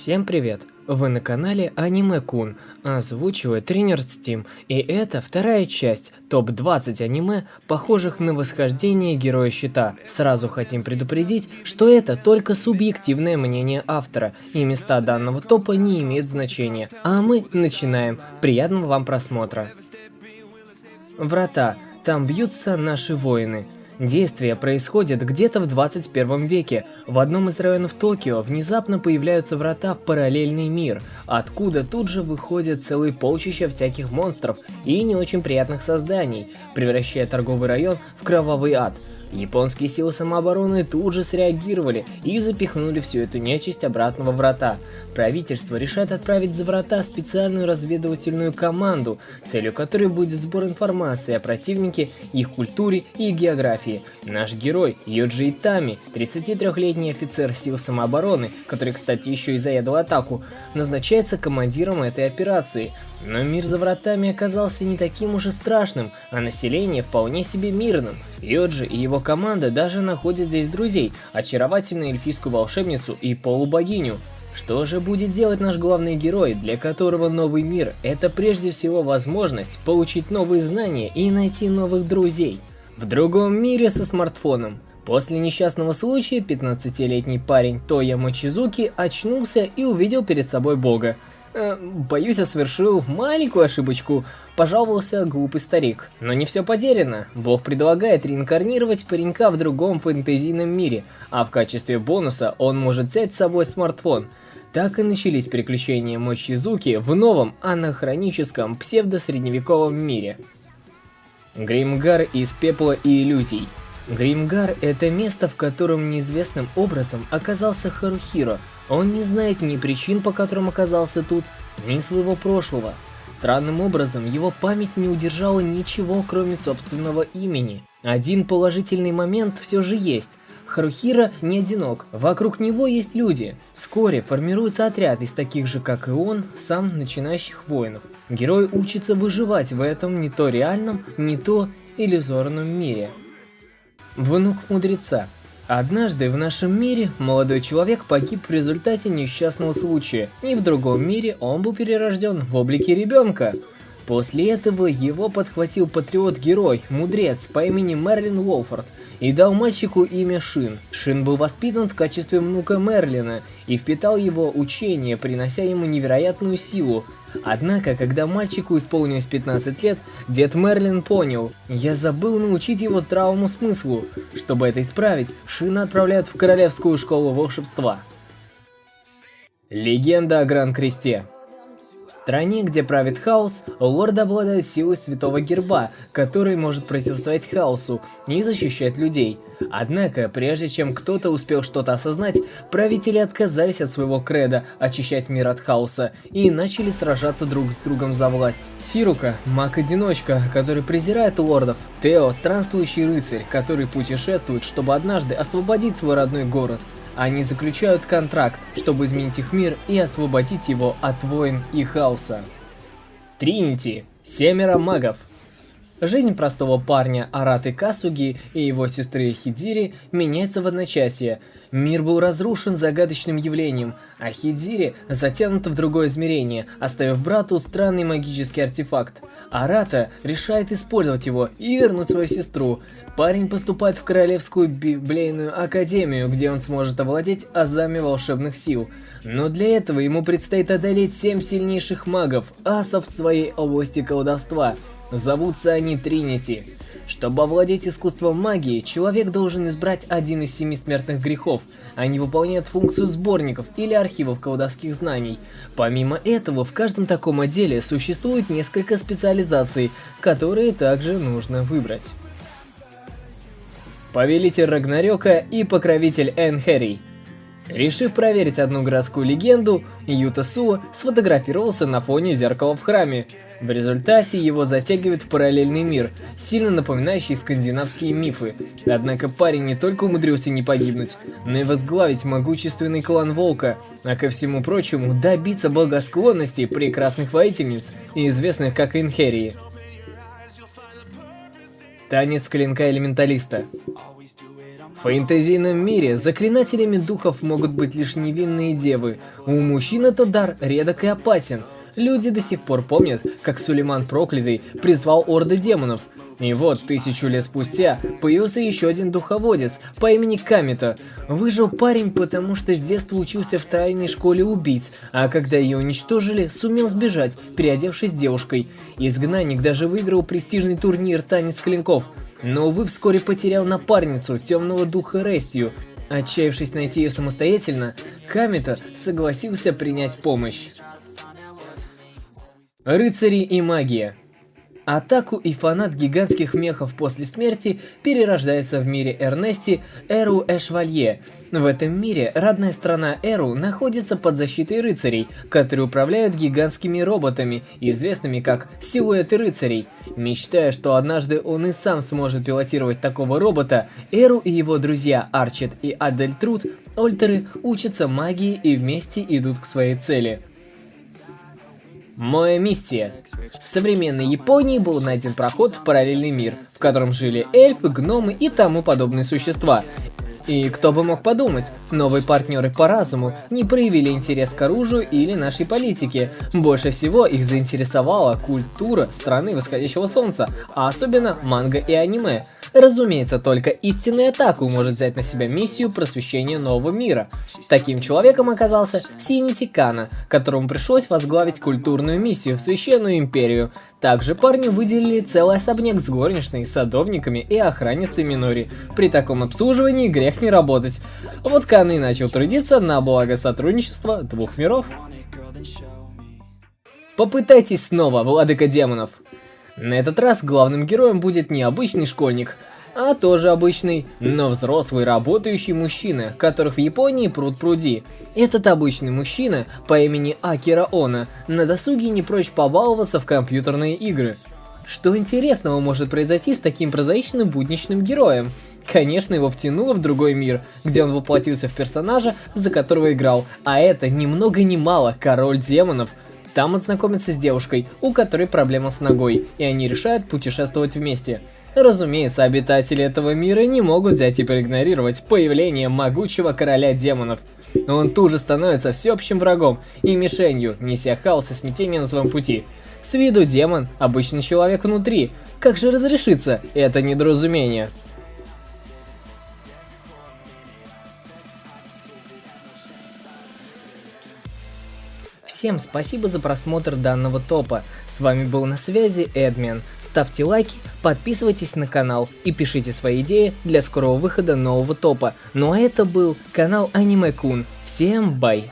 Всем привет! Вы на канале Аниме Кун, озвучивает тренер Steam, и это вторая часть топ-20 аниме, похожих на восхождение Героя Щита. Сразу хотим предупредить, что это только субъективное мнение автора, и места данного топа не имеют значения. А мы начинаем. Приятного вам просмотра. Врата. Там бьются наши воины. Действие происходит где-то в 21 веке. В одном из районов Токио внезапно появляются врата в параллельный мир, откуда тут же выходят целые полчища всяких монстров и не очень приятных созданий, превращая торговый район в кровавый ад – Японские силы самообороны тут же среагировали и запихнули всю эту нечисть обратно во врата. Правительство решает отправить за врата специальную разведывательную команду, целью которой будет сбор информации о противнике, их культуре и географии. Наш герой Йоджи Итами, 33-летний офицер сил самообороны, который, кстати, еще и заедал атаку, назначается командиром этой операции – но мир за вратами оказался не таким уж и страшным, а население вполне себе мирным. Йоджи и его команда даже находят здесь друзей, очаровательную эльфийскую волшебницу и полубогиню. Что же будет делать наш главный герой, для которого новый мир – это прежде всего возможность получить новые знания и найти новых друзей? В другом мире со смартфоном. После несчастного случая 15-летний парень Тоя Мочизуки очнулся и увидел перед собой бога. Э, боюсь, я совершил маленькую ошибочку, пожаловался глупый старик. Но не все потеряно. Бог предлагает реинкарнировать паренька в другом фэнтезийном мире, а в качестве бонуса он может взять с собой смартфон. Так и начались приключения Мочизуки в новом анахроническом псевдосредневековом мире. Гримгар из пепла и иллюзий. Гримгар – это место, в котором неизвестным образом оказался Харухиро – он не знает ни причин, по которым оказался тут, ни своего прошлого. Странным образом, его память не удержала ничего, кроме собственного имени. Один положительный момент все же есть. Харухира не одинок, вокруг него есть люди. Вскоре формируется отряд из таких же, как и он, сам начинающих воинов. Герой учится выживать в этом не то реальном, не то иллюзорном мире. Внук мудреца Однажды в нашем мире молодой человек погиб в результате несчастного случая, и в другом мире он был перерожден в облике ребенка. После этого его подхватил патриот-герой, мудрец по имени Мерлин Уолфорд, и дал мальчику имя Шин. Шин был воспитан в качестве внука Мерлина и впитал его учение, принося ему невероятную силу, Однако, когда мальчику исполнилось 15 лет, дед Мерлин понял, я забыл научить его здравому смыслу. Чтобы это исправить, Шина отправляют в Королевскую школу волшебства. Легенда о Гран-Кресте в стране, где правит хаос, лорд обладает силой святого герба, который может противостоять хаосу и защищать людей. Однако, прежде чем кто-то успел что-то осознать, правители отказались от своего креда очищать мир от хаоса и начали сражаться друг с другом за власть. Сирука – маг-одиночка, который презирает лордов. Тео – странствующий рыцарь, который путешествует, чтобы однажды освободить свой родной город. Они заключают контракт, чтобы изменить их мир и освободить его от войн и хаоса. Тринити. Семеро магов. Жизнь простого парня Араты Касуги и его сестры Хидири меняется в одночасье. Мир был разрушен загадочным явлением, а Хидири затянут в другое измерение, оставив брату странный магический артефакт. Арата решает использовать его и вернуть свою сестру. Парень поступает в Королевскую Библейную Академию, где он сможет овладеть азами волшебных сил. Но для этого ему предстоит одолеть семь сильнейших магов, асов в своей области колдовства. Зовутся они Тринити. Чтобы овладеть искусством магии, человек должен избрать один из семи смертных грехов. Они выполняют функцию сборников или архивов колдовских знаний. Помимо этого, в каждом таком отделе существует несколько специализаций, которые также нужно выбрать. Повелитель Рагнарёка и покровитель Энхерий. Решив проверить одну городскую легенду, Юта Суо сфотографировался на фоне зеркала в храме. В результате его затягивает в параллельный мир, сильно напоминающий скандинавские мифы. Однако парень не только умудрился не погибнуть, но и возглавить могущественный клан Волка, а ко всему прочему добиться благосклонности прекрасных воительниц, известных как Инхерии. Танец клинка элементалиста. В фэнтезийном мире заклинателями духов могут быть лишь невинные девы. У мужчин этот дар редок и опасен. Люди до сих пор помнят, как Сулейман Проклятый призвал орды демонов. И вот, тысячу лет спустя, появился еще один духоводец по имени Камита. Выжил парень, потому что с детства учился в тайной школе убийц, а когда ее уничтожили, сумел сбежать, переодевшись девушкой. Изгнанник даже выиграл престижный турнир «Танец клинков». Но, увы, вскоре потерял напарницу, темного духа Рестью. Отчаявшись найти ее самостоятельно, Камита согласился принять помощь. Рыцари и магия Атаку и фанат гигантских мехов после смерти перерождается в мире Эрнести Эру Эшвалье. В этом мире родная страна Эру находится под защитой рыцарей, которые управляют гигантскими роботами, известными как силуэты рыцарей. Мечтая, что однажды он и сам сможет пилотировать такого робота, Эру и его друзья Арчет и Адельтруд, Ольтеры, учатся магии и вместе идут к своей цели – Моя миссия. В современной Японии был найден проход в параллельный мир, в котором жили эльфы, гномы и тому подобные существа. И кто бы мог подумать, новые партнеры по разуму не проявили интерес к оружию или нашей политике. Больше всего их заинтересовала культура страны восходящего солнца, а особенно манга и аниме. Разумеется, только истинный атаку может взять на себя миссию просвещения нового мира. Таким человеком оказался Синити Кана, которому пришлось возглавить культурную миссию в Священную Империю. Также парню выделили целый особняк с горничной, садовниками и охранницей Минори. При таком обслуживании грех не работать. Вот Каны начал трудиться на благо сотрудничества двух миров. Попытайтесь снова, владыка демонов. На этот раз главным героем будет не обычный школьник, а тоже обычный, но взрослый работающий мужчина, которых в Японии пруд пруди. Этот обычный мужчина по имени Акира Она на досуге не прочь побаловаться в компьютерные игры. Что интересного может произойти с таким прозаичным будничным героем? Конечно, его втянуло в другой мир, где он воплотился в персонажа, за которого играл, а это ни много ни мало король демонов – там он знакомится с девушкой, у которой проблема с ногой, и они решают путешествовать вместе. Разумеется, обитатели этого мира не могут взять и проигнорировать появление могучего короля демонов. Он тут же становится всеобщим врагом и мишенью, неся хаос и смятение на своем пути. С виду демон – обычный человек внутри. Как же разрешится это недоразумение? Всем спасибо за просмотр данного топа. С вами был на связи Эдмен. Ставьте лайки, подписывайтесь на канал и пишите свои идеи для скорого выхода нового топа. Ну а это был канал Аниме Кун. Всем бай!